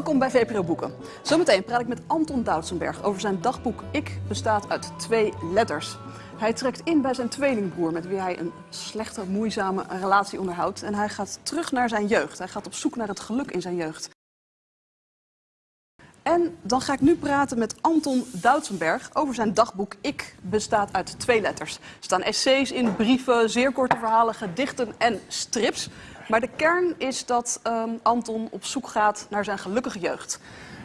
Welkom bij VPRO Boeken. Zometeen praat ik met Anton Doutsenberg over zijn dagboek Ik bestaat uit twee letters. Hij trekt in bij zijn tweelingbroer met wie hij een slechte, moeizame relatie onderhoudt. En hij gaat terug naar zijn jeugd. Hij gaat op zoek naar het geluk in zijn jeugd. En dan ga ik nu praten met Anton Doutsenberg over zijn dagboek Ik bestaat uit twee letters. Er staan essays in, brieven, zeer korte verhalen, gedichten en strips. Maar de kern is dat ehm, Anton op zoek gaat naar zijn gelukkige jeugd.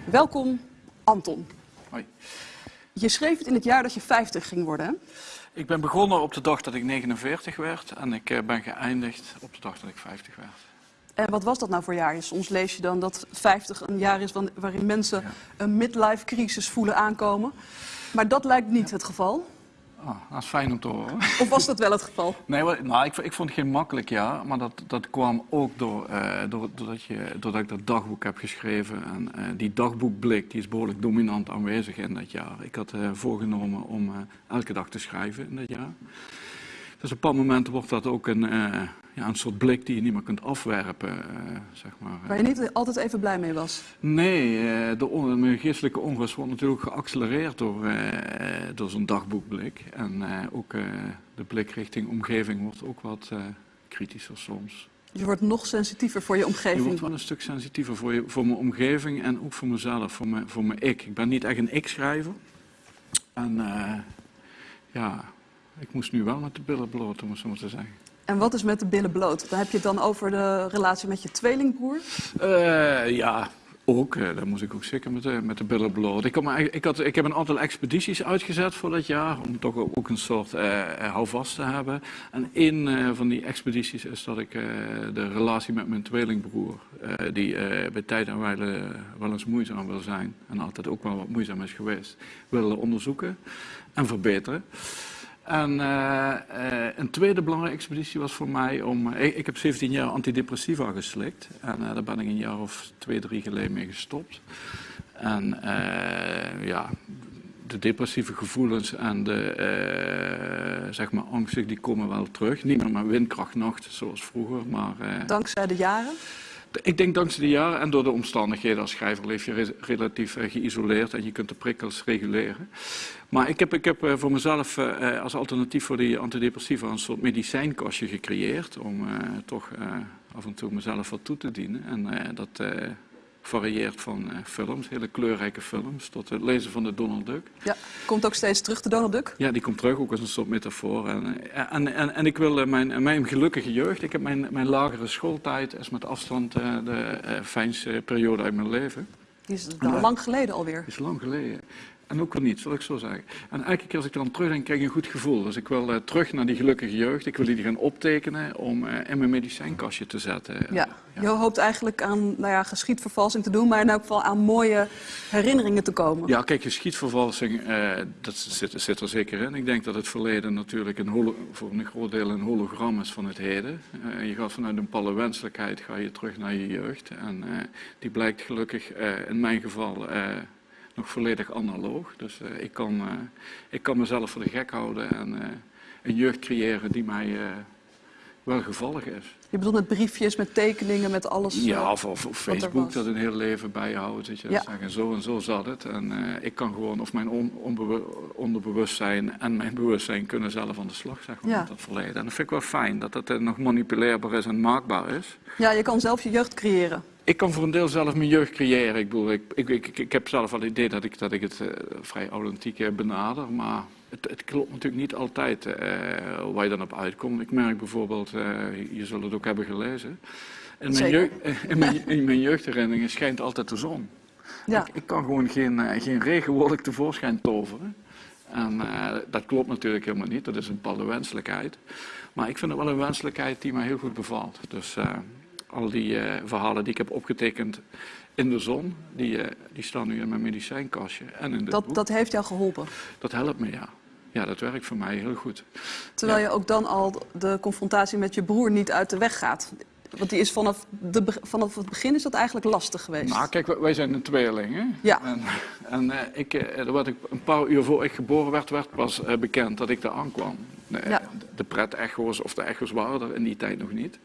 Welkom, Anton. Hoi. Je schreef het in het jaar dat je 50 ging worden. Hè? Ik ben begonnen op de dag dat ik 49 werd en ik eh, ben geëindigd op de dag dat ik 50 werd. En wat was dat nou voor jaar? Soms lees je dan dat 50 een jaar is waarin mensen een midlife crisis voelen aankomen. Maar dat lijkt niet het geval. Ah, dat is fijn om te horen. Of was dat wel het geval? Nee, nou, ik, ik vond het geen makkelijk jaar, maar dat, dat kwam ook door, eh, door, doordat, je, doordat ik dat dagboek heb geschreven. En eh, die dagboekblik die is behoorlijk dominant aanwezig in dat jaar. Ik had eh, voorgenomen om eh, elke dag te schrijven in dat jaar. Dus op een bepaald moment wordt dat ook een, eh, ja, een soort blik die je niet meer kunt afwerpen, eh, zeg maar. Waar je niet altijd even blij mee was. Nee, eh, de on- mijn geestelijke onrust wordt natuurlijk geaccelereerd door, eh, door zo'n dagboekblik. En ook de blik richting omgeving wordt ook wat kritischer soms. Je wordt nog sensitiever voor je Je omgeving. wordt wel een stuk sensitiever voor, je, voor mijn omgeving en ook voor mezelf, voor mijn, voor mijn ik. Ik ben niet echt een ik-schrijver. En ja, ik moest nu wel met de billen bloot, om het zo maar te zeggen. En wat is met de billen bloot? Dan heb je het dan over de relatie met je tweelingbroer. Eh, ja, ook. eh, daar moest ik ook zeker met de, met de billen bloot. Ik, ik, had, ik heb een aantal expedities uitgezet voor dat jaar, om toch ook een soort eh, houvast te hebben. En een van die expedities is dat ik de relatie met mijn tweelingbroer, die bij tijd en wijle wel eens moeizaam wil zijn, en altijd ook wel wat moeizaam is geweest, wil onderzoeken en verbeteren. En eh, eh, een tweede belangrijke expeditie was voor mij om. eh, ik, heb 17 jaar antidepressiva geslikt. En daar ben ik een jaar of twee, drie geleden mee gestopt. En ja, de depressieve gevoelens en de zeg maar angsten die komen wel terug. Niet meer met windkrachtnacht zoals vroeger, maar. Dankzij de jaren. Ik denk dankzij de jaren en door de omstandigheden als schrijver leef je re- relatief eh, geïsoleerd en je kunt de prikkels reguleren. Maar ik heb, ik heb eh, voor mezelf eh, als alternatief voor die antidepressiva een soort medicijnkastje gecreëerd om toch af en toe mezelf wat toe te dienen. En dat varieert van eh, films, hele kleurrijke films, tot het lezen van de Donald Duck. Ja, komt ook steeds terug, de Donald Duck. Ja, die komt terug ook als een soort metafoor. En, eh, en, en, en ik wil eh, mijn, mijn gelukkige jeugd, ik heb mijn, mijn lagere schooltijd, is met afstand de fijnste periode uit mijn leven. Die is lang geleden alweer. Is lang geleden. En ook niet, zal ik zo zeggen. En elke keer als ik aan terugdenk, krijg ik een goed gevoel. Dus ik wil eh, terug naar die gelukkige jeugd. Ik wil die gaan optekenen om eh, in mijn medicijnkastje te zetten. Ja. Je hoopt eigenlijk aan nou ja, geschiedvervalsing te doen, maar in elk geval aan mooie herinneringen te komen. Ja, kijk, geschiedvervalsing, eh, dat zit, zit er zeker in. Ik denk dat het verleden natuurlijk een voor een groot deel een hologram is van het heden. Je gaat vanuit een palle wenselijkheid ga je terug naar je jeugd. En die blijkt gelukkig in mijn geval nog volledig analoog. Dus eh, ik, kan, eh, ik kan mezelf voor de gek houden en eh, een jeugd creëren die mij wel gevallig is. Je bedoelt met briefjes, met tekeningen, met alles. Ja, of, of, Facebook dat een heel leven bijhoudt. Dat je Ja. zeggen, zo en zo zat het. En ik kan gewoon, of mijn on, onderbewustzijn en mijn bewustzijn kunnen zelf aan de slag zeg maar, Ja. met dat verleden. En dat vind ik wel fijn, dat dat nog manipuleerbaar is en maakbaar is. Ja, je kan zelf je jeugd creëren. Ik kan voor een deel zelf mijn jeugd creëren. Ik, bedoel, ik, ik, ik, ik heb zelf wel het idee dat ik, dat ik het eh, vrij authentiek eh, benader. Maar het, het klopt natuurlijk niet altijd eh, waar je dan op uitkomt. Ik merk bijvoorbeeld, je zult het ook hebben gelezen. In mijn, jeugd, in mijn, in mijn jeugdherinneringen schijnt altijd de zon. Ja. Ik, kan gewoon geen, geen regenwolk tevoorschijn toveren. En dat klopt natuurlijk helemaal niet. Dat is een bepaalde wenselijkheid. Maar ik vind het wel een wenselijkheid die mij heel goed bevalt. Dus al die eh, verhalen die ik heb opgetekend in de zon, die, eh, die staan nu in mijn medicijnkastje en in Dat, boek. dat heeft jou geholpen. Dat helpt me, ja. Ja, dat werkt voor mij heel goed. Terwijl Ja. je ook dan al de confrontatie met je broer niet uit de weg gaat. Want die is vanaf, de, vanaf het begin is dat eigenlijk lastig geweest. Nou, kijk, wij- zijn een tweeling, hè? Ja. En, en eh, ik, werd ik, een paar uur voor ik geboren werd, werd pas bekend dat ik daar aankwam. Eh, Ja. De pret-echo's of de echo's waren er in die tijd nog niet.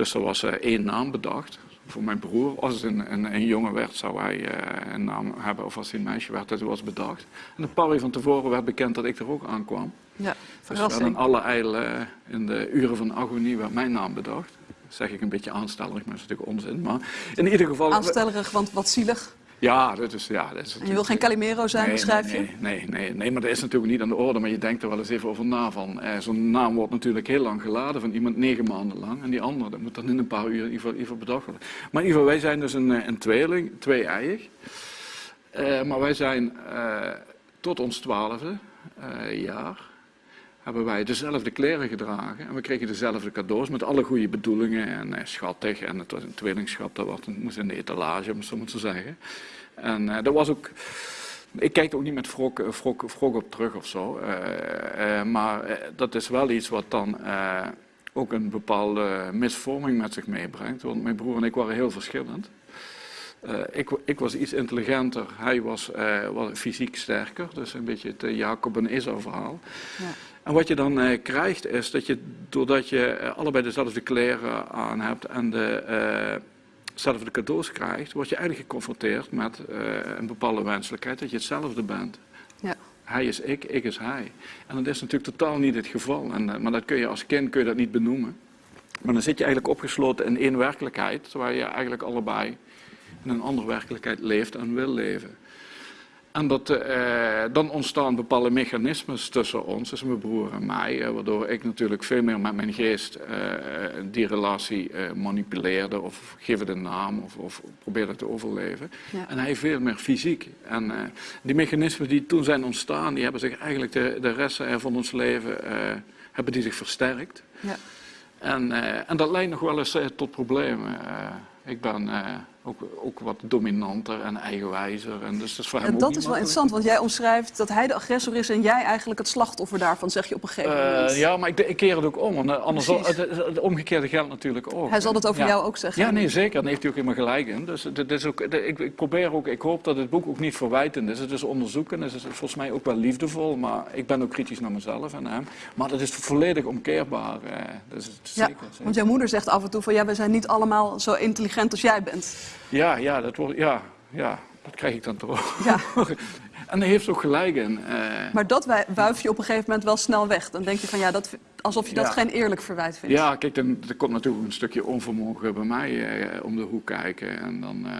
Dus er was eh, één naam bedacht. voor mijn broer. Als het een, een, een jongen werd, zou hij eh, een naam hebben. Of als hij een meisje werd, dat was bedacht. En een paar uur van tevoren werd bekend dat ik er ook aankwam. Ja, Dus verrassing. in alle eil eh, in de uren van agonie werd mijn naam bedacht. Dat zeg ik een beetje aanstellerig, maar dat is natuurlijk onzin. Maar in ieder geval... Aanstellerig, want wat zielig. Ja, dat is... Ja, dat is En je wil geen Calimero zijn, Nee, beschrijf je? nee, nee, nee, nee, maar dat is natuurlijk niet aan de orde. Maar je denkt er wel eens even over na van. Eh, Zo'n naam wordt natuurlijk heel lang geladen van iemand negen maanden lang. En die andere, dat moet dan in een paar uur in ieder geval, in ieder geval bedacht worden. Maar in ieder geval, wij zijn dus een, eh, een tweeling, twee-eiig. Eh, maar wij zijn eh, tot ons twaalfde jaar hebben wij dezelfde kleren gedragen. En we kregen dezelfde cadeaus met alle goede bedoelingen en eh, schattig. En het was een tweelingschap, dat was, moest in de etalage, om zo maar te zeggen. En eh, dat was ook... Ik kijk er ook niet met wrok, eh, op terug of zo. eh, eh, maar dat is wel iets wat dan ook een bepaalde misvorming met zich meebrengt. Want mijn broer en ik waren heel verschillend. Ik, ik was iets intelligenter, hij was, was fysiek sterker. Dus een beetje het Jacob en Esau verhaal. Ja. En wat je dan eh, krijgt is dat je, doordat je eh, allebei dezelfde kleren aan hebt en eh, dezelfde cadeaus krijgt, word je eigenlijk geconfronteerd met eh, een bepaalde wenselijkheid dat je hetzelfde bent. Ja. Hij is ik, ik is hij. En dat is natuurlijk totaal niet het geval. En, maar dat kun je als kind kun je dat niet benoemen. Maar dan zit je eigenlijk opgesloten in één werkelijkheid, terwijl je eigenlijk allebei in een andere werkelijkheid leeft en wil leven. En dat, eh, dan ontstaan bepaalde mechanismes tussen ons, dus mijn broer en mij, eh, waardoor ik natuurlijk veel meer met mijn geest eh, die relatie eh, manipuleerde of geef het een naam of, of probeerde te overleven. Ja. En hij veel meer fysiek. En eh, die mechanismen die toen zijn ontstaan, die hebben zich eigenlijk de, de rest van ons leven eh, hebben die zich versterkt. Ja. En, eh, en dat leidt nog wel eens tot problemen. Eh, ik ben eh, ook, ook wat dominanter en eigenwijzer. En dus dat is voor hem En dat is wel interessant, want jij omschrijft dat hij de agressor is en jij eigenlijk het slachtoffer daarvan, zeg je op een gegeven Eh, moment. ja, maar ik, ik keer het ook om. want, eh, Anders zal, het, het- het omgekeerde geldt natuurlijk ook. Hij zal dat over Ja. jou ook zeggen. Ja, nee, zeker. Daar heeft hij ook helemaal gelijk in. Dus dit is ook, ik, ik probeer ook, ik hoop dat het boek ook niet verwijtend is. Het is onderzoeken, het is volgens mij ook wel liefdevol, maar ik ben ook kritisch naar mezelf en hem. Maar dat is volledig omkeerbaar. eh, dus het Ja, zeker, zeker. want jouw moeder zegt af en toe van ja, we zijn niet allemaal zo intelligent als jij bent. Ja, ja, dat wordt, ja, ja, dat krijg ik dan toch. Ja. en daar heeft ook gelijk in. eh. Maar dat wuif je op een gegeven moment wel snel weg. Dan denk je van ja, dat, alsof je dat Ja. geen eerlijk verwijt vindt. Ja, kijk, dan, er komt natuurlijk een stukje onvermogen bij mij eh, om de hoek kijken. En dan, eh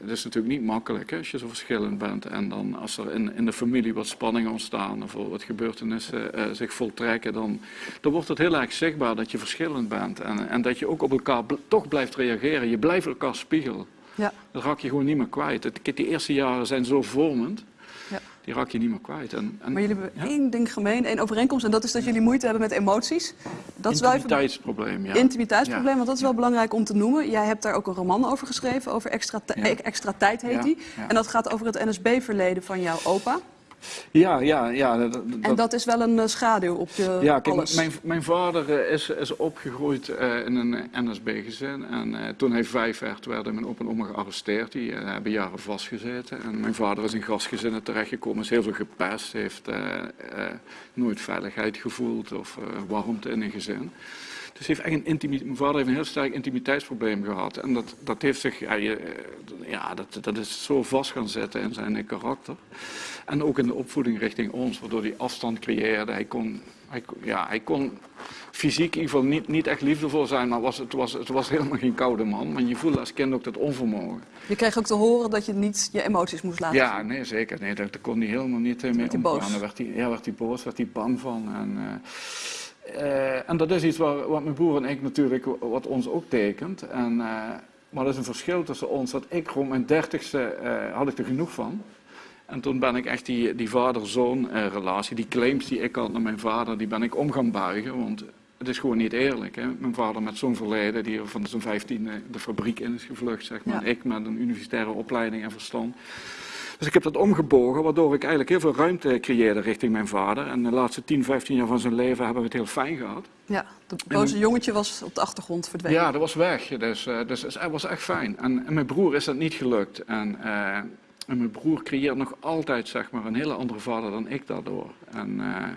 het is natuurlijk niet makkelijk hè, als je zo verschillend bent. En dan als er in, in de familie wat spanningen ontstaan of wat gebeurtenissen zich voltrekken, dan, dan wordt het heel erg zichtbaar dat je verschillend bent. En, en dat je ook op elkaar bl- toch blijft reageren. Je blijft elkaar spiegelen. Ja. Dat raak je gewoon niet meer kwijt. Het, die eerste jaren zijn zo vormend, Ja. die raak je niet meer kwijt. En, en Maar jullie hebben Ja? één ding gemeen, één overeenkomst. En dat is dat jullie moeite hebben met emoties. Dat is wel even intimiteitsprobleem, ja. intimiteitsprobleem, want dat is wel belangrijk om te noemen. Jij hebt daar ook een roman over geschreven, over extra, extra tijd heet die. En dat gaat over het NSB-verleden van jouw opa. Ja, ja, ja. dat- dat- En dat is wel een eh, schaduw op je Ja, kijk, alles. mijn, mijn vader eh, is, is opgegroeid eh, in een NSB-gezin. En toen hij vijf werd, werden mijn opa en oma gearresteerd. Die hebben jaren vastgezeten. En mijn vader is in gastgezinnen terechtgekomen, is heel veel gepest. Heeft nooit veiligheid gevoeld of warmte in een gezin. Dus heeft echt een mijn vader heeft een heel sterk intimiteitsprobleem gehad. En dat, dat heeft zich, ja, je, eh, ja dat, dat is zo vast gaan zitten in zijn karakter. En ook in de opvoeding richting ons, waardoor hij afstand creëerde. Hij kon, hij, ja, hij kon fysiek in ieder geval niet, niet echt liefdevol zijn, maar was, het, was, het was helemaal geen koude man. Maar je voelde als kind ook dat onvermogen. Je kreeg ook te horen dat je niet je emoties moest laten Ja, nee, zeker. Nee, daar, daar kon hij helemaal niet mee omgaan. boos. Werd hij, ja, werd hij boos, werd hij bang van. En, eh, en dat is iets waar, wat mijn broer en ik natuurlijk, wat ons ook tekent. En, eh, maar dat is een verschil tussen ons. Dat ik rond mijn dertigste eh, had ik er genoeg van. En toen ben ik echt die, die vader-zoon eh, relatie, die claims die ik had naar mijn vader, die ben ik om gaan buigen. Want het is gewoon niet eerlijk. Hè? Mijn vader met zo'n verleden, die van zijn vijftiende de fabriek in is gevlucht, zeg maar. Ja. Ik met een universitaire opleiding en verstand. Dus ik heb dat omgebogen, waardoor ik eigenlijk heel veel ruimte creëerde richting mijn vader. En de laatste 10, 15 jaar van zijn leven hebben we het heel fijn gehad. Ja, de boze jongetje was op de achtergrond verdwenen. Ja, dat was weg. Dus, eh, dus het was echt fijn. En, en mijn broer is dat niet gelukt. En, eh, en mijn broer creëert nog altijd zeg maar, een hele andere vader dan ik daardoor. En, eh,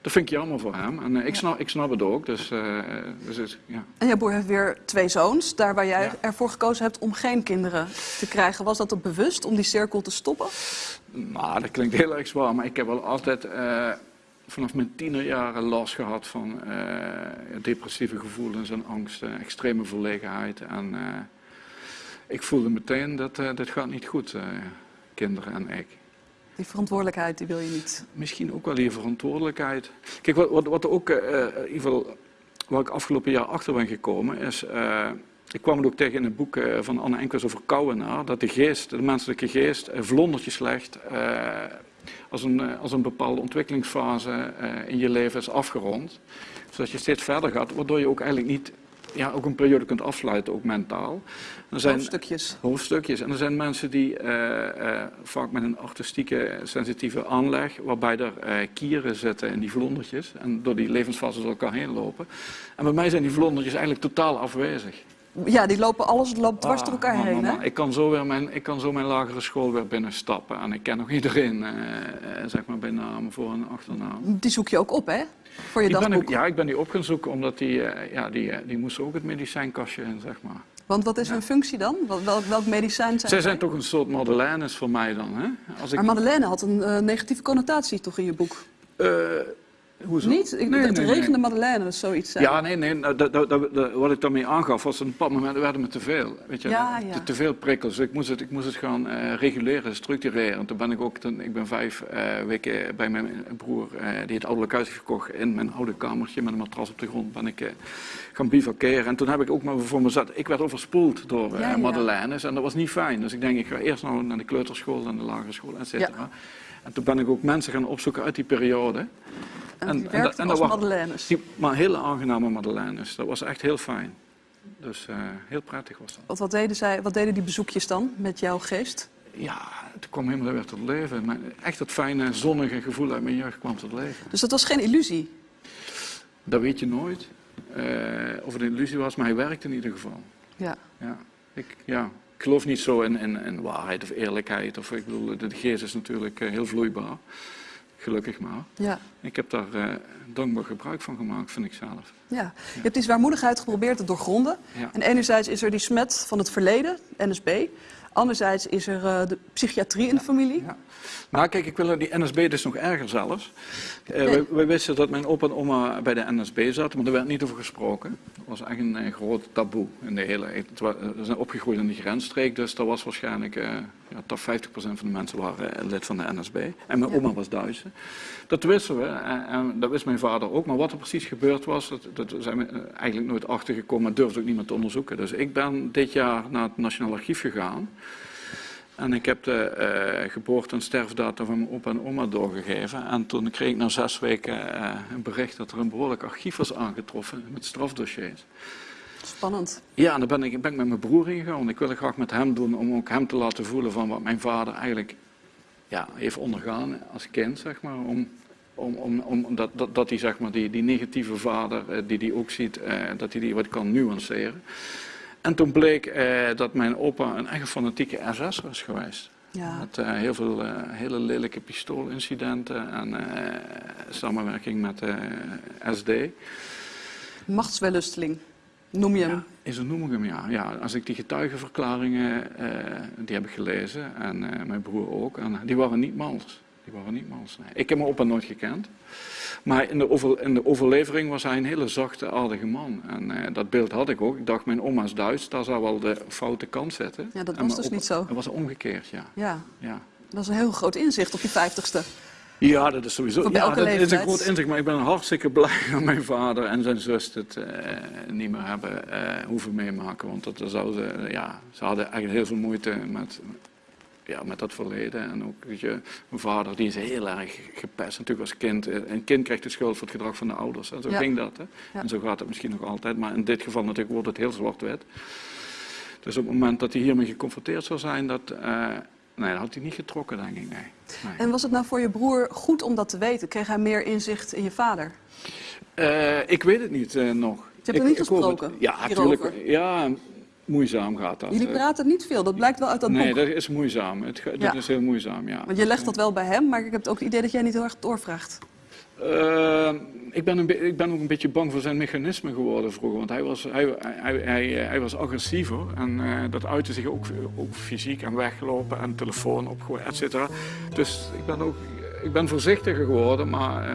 dat vind ik jammer voor hem. En eh, ik, snap, ik snap het ook. Dus, eh, dus het- ja. En jouw broer heeft weer twee zoons, daar waar jij Ja. ervoor gekozen hebt om geen kinderen te krijgen. Was dat ook bewust om die cirkel te stoppen? Nou, dat klinkt heel erg zwaar, maar ik heb wel altijd eh, vanaf mijn tienerjaren last gehad van depressieve gevoelens en angsten, extreme verlegenheid. En ik voelde meteen dat dit gaat niet goed, kinderen en ik. Die verantwoordelijkheid die wil je niet. Misschien ook wel die verantwoordelijkheid. Kijk, wat, wat, wat ook, eh, in ieder geval, waar ik afgelopen jaar achter ben gekomen, is. eh, ik kwam het ook tegen in het boek eh, van Anne Enkels over Kouwenaar, dat de geest, de menselijke geest, eh, vlondertjes eh, als, een, eh, als een bepaalde ontwikkelingsfase eh, in je leven is afgerond. Zodat je steeds verder gaat, waardoor je ook eigenlijk niet, ja, ook een periode kunt afsluiten, ook mentaal. Er zijn, Hoofdstukjes. hoofdstukjes. En er zijn mensen die eh, eh, vaak met een artistieke, sensitieve aanleg, waarbij er eh, kieren zitten in die vlondertjes en door die levensfases door elkaar heen lopen. En bij mij zijn die vlondertjes eigenlijk totaal afwezig. Ja, die lopen alles loopt dwars Ah, door elkaar man, heen. man, Hè? Ik kan zo weer mijn, ik kan zo mijn lagere school weer binnenstappen en ik ken nog iedereen, eh, eh, zeg maar bij naam, voor en achternaam. Die zoek je ook op, hè? Voor je Ik ben, dagboek. ja, ik ben die op gaan zoeken, omdat die, eh, ja, die, eh, die moesten ook het medicijnkastje in, zeg maar. Want wat is hun functie dan? Wel- Welk, welk medicijn zijn Zij zijn toch een soort Madeleines voor mij dan, hè? Als ik, Maar Madeleine had een eh, negatieve connotatie toch in je boek? Hoezo? Niet? Ik, Nee, het nee, regende nee. Madeleine, zoiets. zijn. Ja, nee, nee. nou, dat, dat, dat- wat ik daarmee aangaf, was op een bepaald moment werden me te veel. Weet je, Ja, ja. Te, te veel prikkels. Ik moest het, ik moest het gaan eh, reguleren, structureren. En toen ben ik ook, toen, ik ben vijf eh, weken bij mijn broer, eh, die het ouderlijk huis gekocht, in mijn oude kamertje met een matras op de grond, ben ik gaan bivakeren. En toen heb ik ook maar voor mezelf, ik werd overspoeld door ja. Madeleines en dat was niet fijn. Dus ik denk, ik ga eerst nou naar de kleuterschool en de lagere school, et cetera. En toen ben ik ook mensen gaan opzoeken uit die periode. En dat- werkten dat als wa- Madeleines. die- maar hele aangename Madeleines. Dat was echt heel fijn. Dus eh, heel prettig was dat. Wat, wat, deden zij, wat deden die bezoekjes dan met jouw geest? Ja, het kwam helemaal weer tot leven. Echt dat fijne, zonnige gevoel uit mijn jeugd kwam tot leven. Dus dat was geen illusie. Dat weet je nooit. eh, of het een illusie was, maar hij werkte in ieder geval. Ja. Ja, ik, ja, ik geloof niet zo in, in, in waarheid of eerlijkheid. Of, ik bedoel, de geest is natuurlijk eh, heel vloeibaar. Gelukkig maar. Ja. Ik heb daar eh, dankbaar gebruik van gemaakt, vind ik zelf. Ja. Je hebt die zwaarmoedigheid geprobeerd te doorgronden. Ja. En enerzijds is er die smet van het verleden, NSB. Anderzijds is er eh, de psychiatrie in de familie. Ja. Maar kijk, ik wil die NSB dus nog erger zelfs. Eh, wij wisten dat mijn opa en oma bij de NSB zaten, maar er werd niet over gesproken. Dat was echt een groot taboe in de hele... We zijn opgegroeid in die grensstreek, dus dat was waarschijnlijk... eh ja, toch 50% van de mensen waren lid van de NSB. En mijn Ja. oma was Duitse. Dat wisten we en, en dat wist mijn vader ook. Maar wat er precies gebeurd was, dat, dat zijn we eigenlijk nooit achtergekomen... maar durfde ook niemand te onderzoeken. Dus ik ben dit jaar naar het Nationaal Archief gegaan... En ik heb de eh, geboorte- en sterfdatum van mijn opa en oma doorgegeven. En toen kreeg ik na zes weken eh, een bericht dat er een behoorlijk archief was aangetroffen met strafdossiers. Spannend. Ja, en dan ben ik, ben ik met mijn broer ingegaan. Ik wil het graag met hem doen om ook hem te laten voelen van wat mijn vader eigenlijk ja, heeft ondergaan als kind, zeg maar. Om, om, om, om, dat, dat, dat hij zeg maar, die, die negatieve vader, eh, die hij ook ziet, dat hij die wat kan nuanceren. En toen bleek eh, dat mijn opa een echt fanatieke SS was geweest. Ja. Met eh, heel veel eh, hele lelijke pistoolincidenten en samenwerking met de SD. Machtswellusteling, noem je hem. Ja, is een noem ik hem, ja. ja. Als ik die getuigenverklaringen, die heb ik gelezen en mijn broer ook, en die waren niet mals. Die waren niet mals. Ik heb mijn opa nooit gekend. Maar in de, over, in de overlevering was hij een hele zachte, aardige man. En eh, dat beeld had ik ook. Ik dacht, mijn oma is Duits, daar zou wel de foute kant zitten. Ja, dat was dus opa- niet zo. Dat was omgekeerd, ja. Ja, ja. dat is een heel groot inzicht op je vijftigste. Ja, dat is sowieso. Ja, dat is een groot inzicht, maar ik ben hartstikke blij dat mijn vader en zijn zus het eh, niet meer hebben eh, hoeven meemaken. Want dat zou ze, ja, ze hadden eigenlijk heel veel moeite met, ja, met dat verleden. En ook, weet je, mijn vader die is heel erg gepest natuurlijk als kind. Eh, Een kind krijgt de schuld voor het gedrag van de ouders. En zo Ja. ging dat. Hè. Ja. En zo gaat het misschien nog altijd. Maar in dit geval natuurlijk wordt het heel zwart-wit. Dus op het moment dat hij hiermee geconfronteerd zou zijn, dat, eh, nee, dat had hij niet getrokken, denk ik. Nee. nee. En was het nou voor je broer goed om dat te weten? Kreeg hij meer inzicht in je vader? Eh, ik weet het niet nog. hebt er Ik- niet ik hoor het. gesproken Ja, natuurlijk. Ja, moeizaam gaat dat. Jullie Eh, praten niet veel, dat blijkt wel uit dat Nee, boek. dat is moeizaam. Het, Ja. Dat is heel moeizaam, ja. Want je legt dat wel bij hem, maar ik heb ook het idee dat jij niet heel erg doorvraagt. Eh, ik, ben een ik ben ook een beetje bang voor zijn mechanisme geworden vroeger. Want hij was, hij, hij, hij, hij was agressiever. En eh, dat uitte zich ook, ook fysiek en weglopen en telefoon opgooien, et cetera. Dus ik ben ook ik ben voorzichtiger geworden. Maar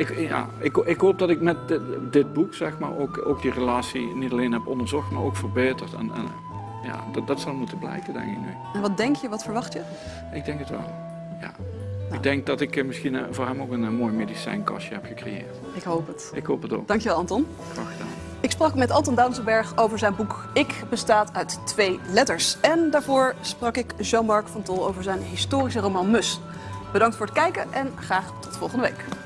ik, ja, ik, ik hoop dat ik met dit, dit boek zeg maar, ook, ook die relatie niet alleen heb onderzocht, maar ook verbeterd. En, en ja, dat, dat zal moeten blijken, denk ik nu. En wat denk je, wat verwacht je? Ik denk het wel. Ja. Ik denk dat ik eh, misschien eh, voor hem ook een eh, mooi medicijnkastje heb gecreëerd. Ik hoop het. Ik hoop het ook. Dankjewel Anton. Graag gedaan. Ik sprak met Anton Doutsenberg over zijn boek Ik bestaat uit twee letters. En daarvoor sprak ik Jean-Marc van Tol over zijn historische roman Mus. Bedankt voor het kijken en graag tot volgende week.